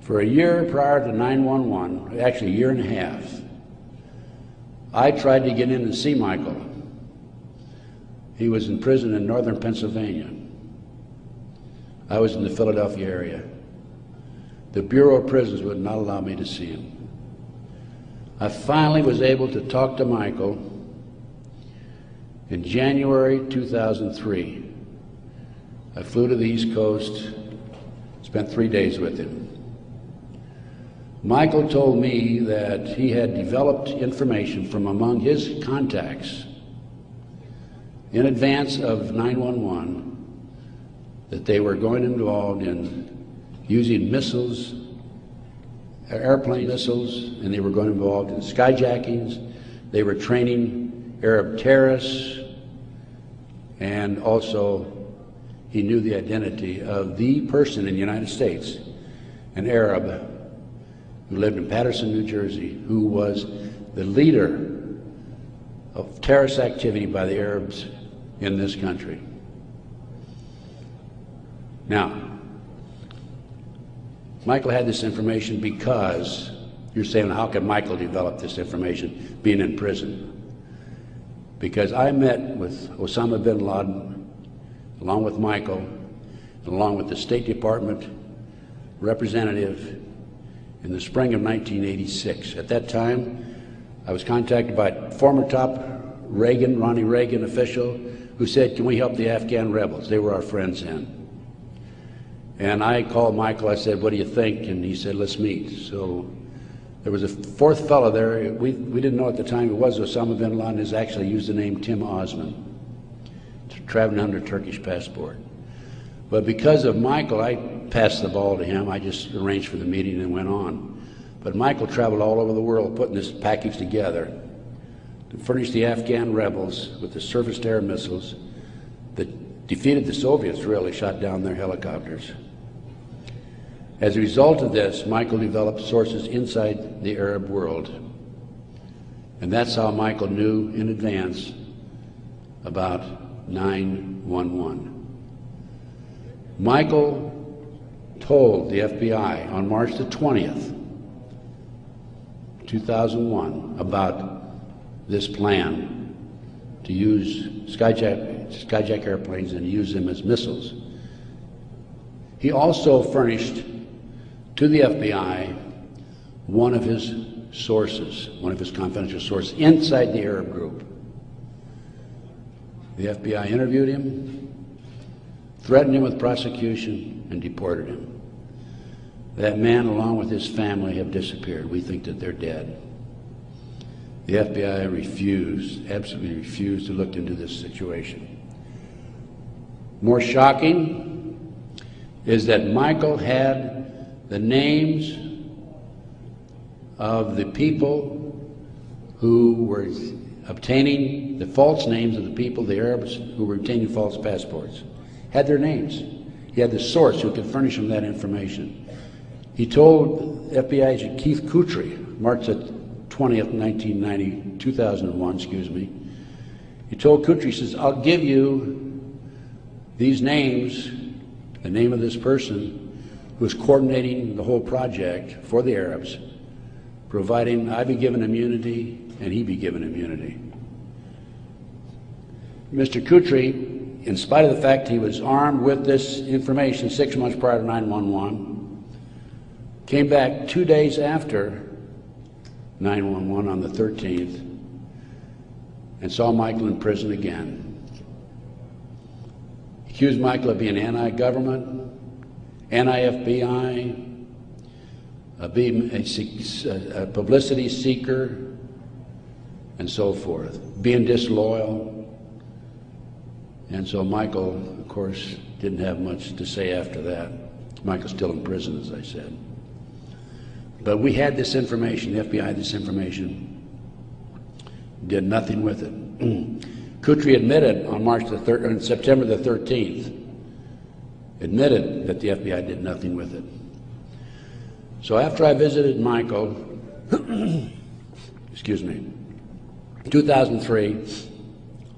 For a year prior to 911, actually a year and a half, I tried to get in and see Michael. He was in prison in northern Pennsylvania. I was in the Philadelphia area. The Bureau of Prisons would not allow me to see him. I finally was able to talk to Michael in January 2003. I flew to the East Coast, spent three days with him. Michael told me that he had developed information from among his contacts in advance of 911 that they were going involved in using missiles, airplane missiles, and they were going involved in skyjackings. They were training Arab terrorists, and also he knew the identity of the person in the United States, an Arab who lived in Paterson, New Jersey, who was the leader of terrorist activity by the Arabs in this country. Now, Michael had this information because you're saying, how could Michael develop this information being in prison? Because I met with Osama bin Laden, along with Michael, and along with the State Department representative in the spring of 1986. At that time, I was contacted by former top Reagan, Ronnie Reagan official, who said, Can we help the Afghan rebels? They were our friends then. And I called Michael, I said, What do you think? And he said, Let's meet. So there was a fourth fellow there. We, we didn't know at the time it was Osama bin Laden, has actually used the name Tim Osman, traveling under Turkish passport. But because of Michael, I passed the ball to him. I just arranged for the meeting and went on. But Michael traveled all over the world putting this package together to furnish the Afghan rebels with the surface to air missiles that defeated the Soviets, really, shot down their helicopters. As a result of this, Michael developed sources inside the Arab world. And that's how Michael knew in advance about 911. Michael told the FBI on March the 20th, 2001, about this plan to use skyjack, skyjack airplanes and use them as missiles He also furnished to the FBI one of his sources, one of his confidential sources inside the Arab group. The FBI interviewed him, threatened him with prosecution, and deported him. That man, along with his family, have disappeared. We think that they're dead. The FBI refused, absolutely refused to look into this situation. More shocking is that Michael had the names of the people who were obtaining the false names of the people, the Arabs who were obtaining false passports, had their names. He had the source who could furnish him that information. He told FBI agent Keith Kutry, March 20th, 1990, 2001, excuse me, he told Kutry, he says, I'll give you these names, the name of this person is coordinating the whole project for the Arabs, providing I be given immunity and he be given immunity. Mr. Kutry, in spite of the fact he was armed with this information six months prior to 911, came back two days after 911 on the 13th and saw Michael in prison again. Accused Michael of being anti-government, anti-FBI, being a, a publicity seeker, and so forth, being disloyal. And so Michael, of course, didn't have much to say after that. Michael's still in prison, as I said. But we had this information, the FBI this information, did nothing with it. Kutry admitted on March the thir- on September the 13th, admitted that the FBI did nothing with it. So after I visited Michael, excuse me, 2003,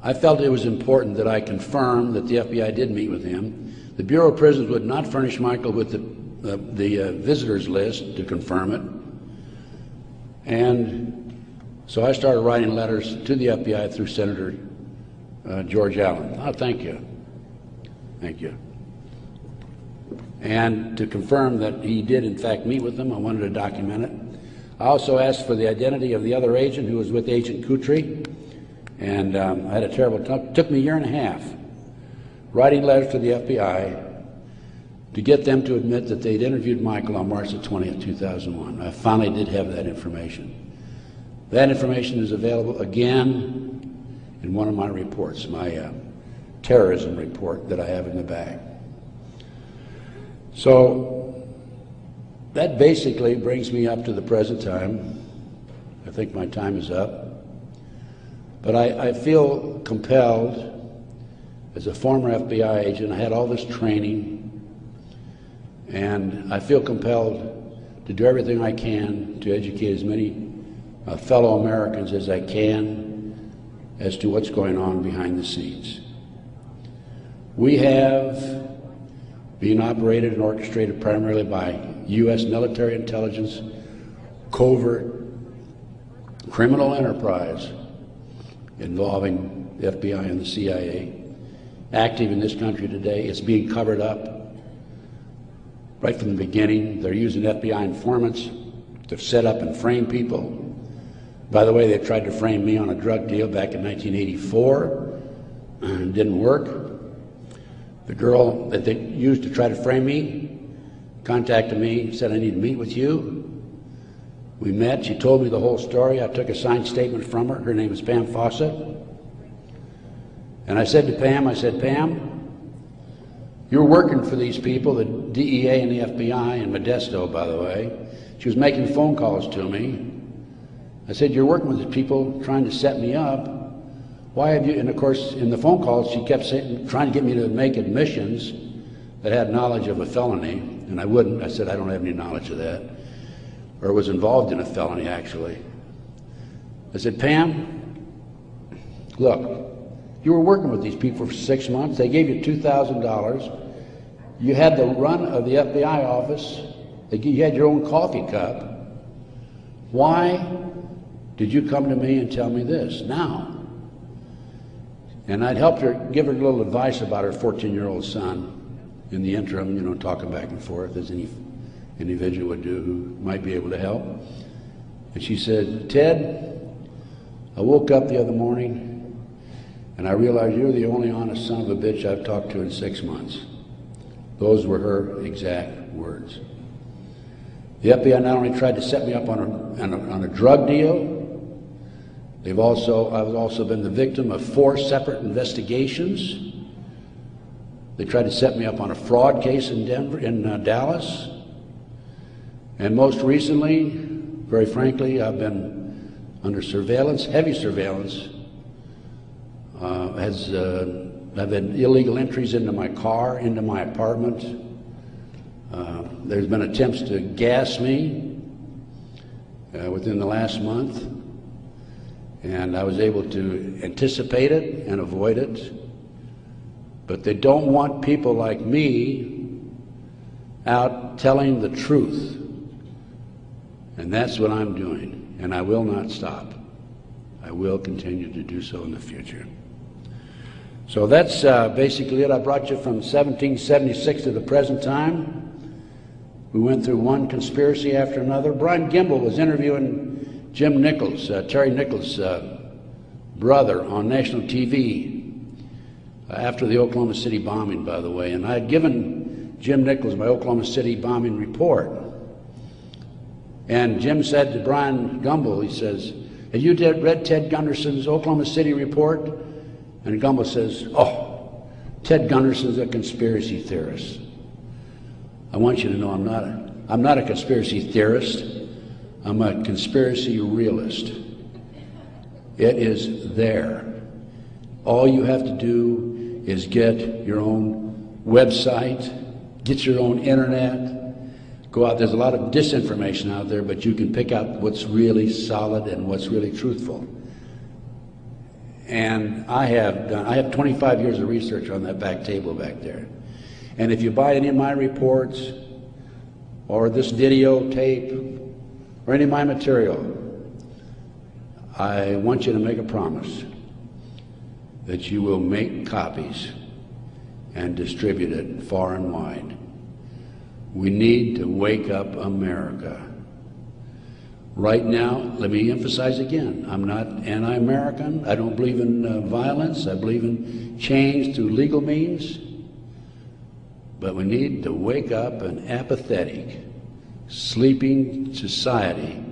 I felt it was important that I confirm that the FBI did meet with him. The Bureau of Prisons would not furnish Michael with the, uh, the uh, visitors list to confirm it. And so I started writing letters to the FBI through Senator uh, George Allen. Oh, thank you. Thank you. And to confirm that he did, in fact, meet with them, I wanted to document it. I also asked for the identity of the other agent who was with Agent Kutry, and um, I had a terrible time. took me a year and a half writing letters to the FBI to get them to admit that they'd interviewed Michael on March the 20th, 2001. I finally did have that information. That information is available again in one of my reports, my uh, terrorism report that I have in the bag. So that basically brings me up to the present time. I think my time is up. But I, I feel compelled, as a former FBI agent, I had all this training, and I feel compelled to do everything I can to educate as many uh, fellow Americans as I can as to what's going on behind the scenes. We have been operated and orchestrated primarily by U.S. military intelligence, covert criminal enterprise involving the FBI and the CIA, active in this country today. It's being covered up right from the beginning. They're using FBI informants to set up and frame people. By the way, they tried to frame me on a drug deal back in 1984 and didn't work. The girl that they used to try to frame me contacted me, said, I need to meet with you. We met. She told me the whole story. I took a signed statement from her. Her name is Pam Fawcett. And I said to Pam, I said, Pam, you're working for these people, the DEA and the FBI, and Modesto, by the way. She was making phone calls to me. I said, You're working with these people trying to set me up. Why have you? And of course, in the phone calls, she kept saying, trying to get me to make admissions that had knowledge of a felony. And I wouldn't. I said, I don't have any knowledge of that. Or was involved in a felony, actually. I said, Pam, look, you were working with these people for six months. They gave you $2,000. You had the run of the FBI office. You had your own coffee cup. Why did you come to me and tell me this now? And I'd helped her, give her a little advice about her 14 year old son. in the interim, you know, talking back and forth as any individual would do who might be able to help. And she said, Ted, I woke up the other morning and I realized you're the only honest son of a bitch I've talked to in six months. Those were her exact words. The FBI not only tried to set me up on a, on a, on a drug deal, they've also, I've also been the victim of four separate investigations. They tried to set me up on a fraud case in Denver, in uh, Dallas. And most recently, very frankly, I've been under surveillance, heavy surveillance. Uh, has, uh, I've had illegal entries into my car, into my apartment. Uh, there's been attempts to gas me uh, within the last month, and I was able to anticipate it and avoid it. But they don't want people like me out telling the truth. And that's what I'm doing. And I will not stop. I will continue to do so in the future. So that's uh, basically it. I brought you from 1776 to the present time. We went through one conspiracy after another. Bryant Gumbel was interviewing Jim Nichols, uh, Terry Nichols' uh, brother, on national TV uh, after the Oklahoma City bombing, by the way. And I had given Jim Nichols my Oklahoma City bombing report. And Jim said to Bryant Gumbel, he says, Have you read Ted Gunderson's Oklahoma City report? And Gumbel says, Oh, Ted Gunderson's a conspiracy theorist. I want you to know I'm not a, I'm not a conspiracy theorist. I'm a conspiracy realist. It is there. All you have to do is get your own website, get your own internet, go out. There's a lot of disinformation out there, but you can pick out what's really solid and what's really truthful. And I have done, I have 25 years of research on that back table back there. And if you buy any of my reports or this videotape or any of my material, I want you to make a promise that you will make copies and distribute it far and wide. We need to wake up America. Right now, let me emphasize again, I'm not anti-American. I don't believe in uh, violence. I believe in change through legal means. But we need to wake up an apathetic, sleeping society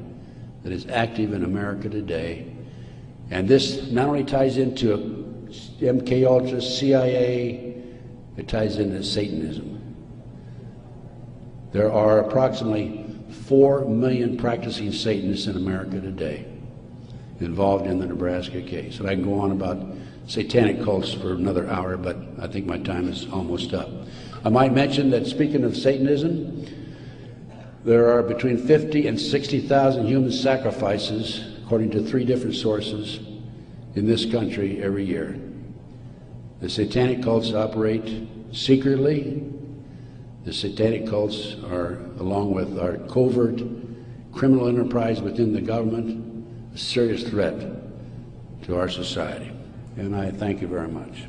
that is active in America today. And this not only ties into MK Ultra, CIA, it ties into Satanism. There are approximately 4 million practicing Satanists in America today involved in the Nebraska case. And I can go on about satanic cults for another hour, but I think my time is almost up. I might mention that speaking of Satanism, there are between 50 and 60,000 human sacrifices, according to three different sources, in this country every year. The satanic cults operate secretly the satanic cults are, along with our covert criminal enterprise within the government, a serious threat to our society. And I thank you very much.